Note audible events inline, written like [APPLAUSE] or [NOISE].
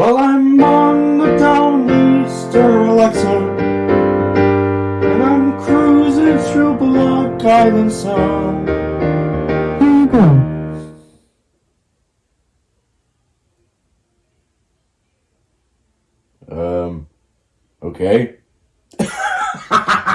Well, I'm on the Downeaster Alexa, and I'm cruising through Block Island Sound. Here you go. Um, okay. [LAUGHS]